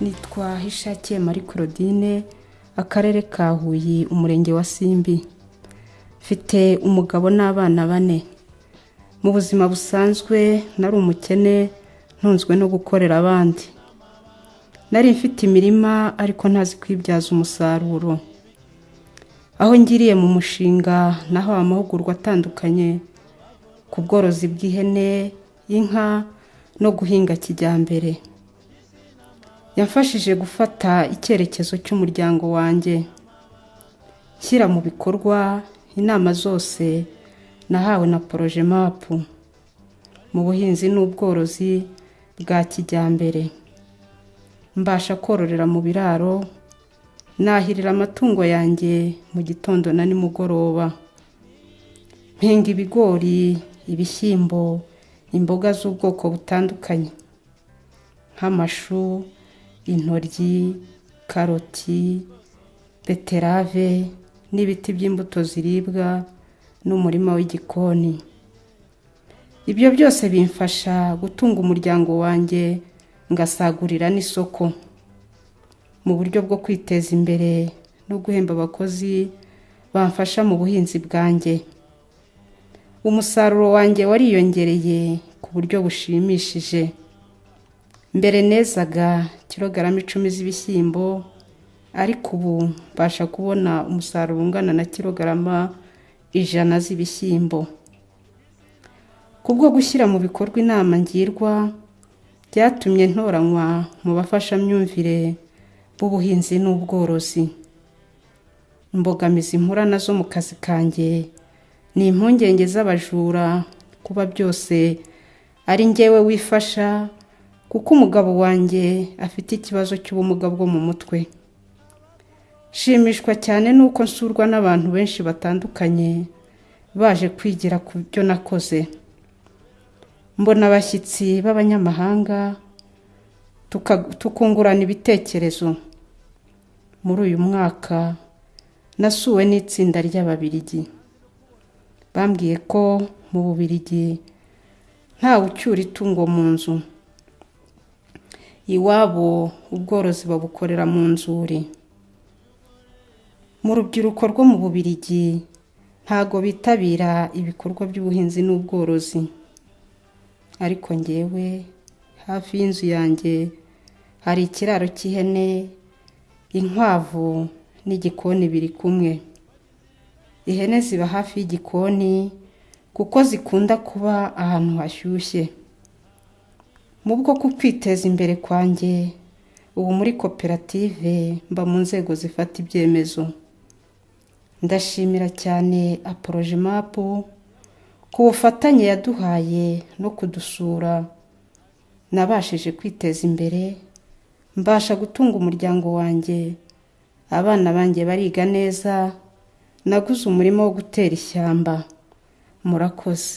nitwa hishakiye marie claudine akarere ka huye umurenge wa simbi. Mfite umugabo n'abana bane. Mu buzima busanzwe nari umukene ntunzwe no gukorera abandi. Nari mfite imirima ariko ntazi kwibyaza umusaruro. Aho ngiriye mu mushinga nahawe amahugurwa atandukanye ku bworozi bw'ihene inka no guhinga kijyambere. Yamfashije gufata icyerekezo cy'umuryango wanjye. Nshyira mu bikorwa inama zose nahawe na poroje mapu mu buhinzi n'ubworozi bwa kijyambere. Mbasha kororera mu biraro nahirira amatungo yanjye mu gitondo na nimugoroba. Mpinga ibigori ibishyimbo imboga z'ubwoko butandukanye. Nk'amashu intoryi karoti beterave n'ibiti by'imbuto ziribwa n'umurima w'igikoni. Ibyo byose bimfasha gutunga umuryango wanjye ngasagurira n'isoko. Mu buryo bwo kwiteza imbere no guhemba abakozi bamfasha mu buhinzi bwanjye. Umusaruro wanjye wariyongereye ku buryo bushimishije. Mbere nezaga kilogarama icumi z'ibishyimbo ariko ubu mbasha kubona umusaruro ungana na kilogarama ijana z'ibishyimbo. Kubwo gushyira mu bikorwa inama ngirwa byatumye ntoranywa mu bafashamyumvire b'ubuhinzi n'ubworozi. Imbogamizi mpura na zo mu kazi kanjye ni impungenge z'abajura kuba byose ari ngewe wifasha kuko umugabo wanjye afite ikibazo cy'ubumuga bwo mu mutwe. Shimishwa cyane n'uko nsurwa n'abantu benshi batandukanye baje kwigira ku byo nakoze. Mbona abashyitsi b'abanyamahanga tukungurana ibitekerezo. Muri uyu mwaka nasuwe n'itsinda ry'ababirigi. Bambwiye ko mu bubirigi ntawe ucyura itungo mu nzu. Iwabo ubworozi babukorera mu nzuri mu rubyiruko rwo mu bubirigi ntago bitabira ibikorwa by'ubuhinzi n'ubworozi. Ariko ngewe hafi y'inzu yanjye hari ikiraro cy'ihene inkwavu n'igikoni biri kumwe. Ihene ziba hafi y'igikoni kuko zikunda kuba ahantu hashyushye. Mu bwo kwiteza imbere kwanjye ubu muri koperative mba mu nzego zifata ibyemezo. Ndashimira cyane aporoje mapu ku bufatanye yaduhaye no kudusura. Nabashije kwiteza imbere mbasha gutunga umuryango wanjye. Abana banjye bariga neza naguze umurima wo gutera ishyamba. Murakoze.